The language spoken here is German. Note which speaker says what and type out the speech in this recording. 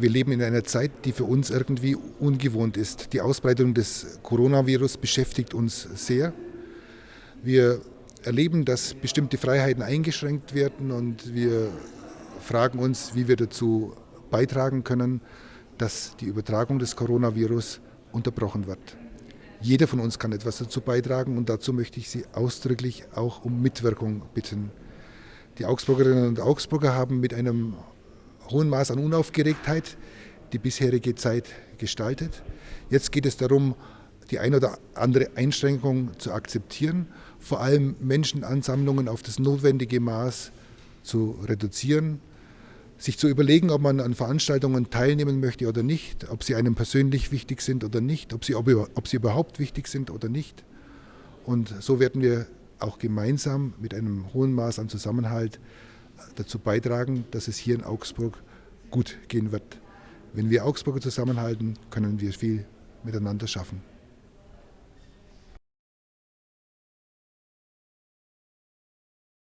Speaker 1: wir leben in einer Zeit, die für uns irgendwie ungewohnt ist. Die Ausbreitung des Coronavirus beschäftigt uns sehr. Wir erleben, dass bestimmte Freiheiten eingeschränkt werden und wir fragen uns, wie wir dazu beitragen können, dass die Übertragung des Coronavirus unterbrochen wird. Jeder von uns kann etwas dazu beitragen und dazu möchte ich Sie ausdrücklich auch um Mitwirkung bitten. Die Augsburgerinnen und Augsburger haben mit einem hohen Maß an Unaufgeregtheit die bisherige Zeit gestaltet. Jetzt geht es darum, die eine oder andere Einschränkung zu akzeptieren, vor allem Menschenansammlungen auf das notwendige Maß zu reduzieren, sich zu überlegen, ob man an Veranstaltungen teilnehmen möchte oder nicht, ob sie einem persönlich wichtig sind oder nicht, ob sie, ob sie überhaupt wichtig sind oder nicht. Und so werden wir auch gemeinsam mit einem hohen Maß an Zusammenhalt dazu beitragen, dass es hier in Augsburg gut gehen wird. Wenn wir Augsburger zusammenhalten, können wir viel miteinander schaffen.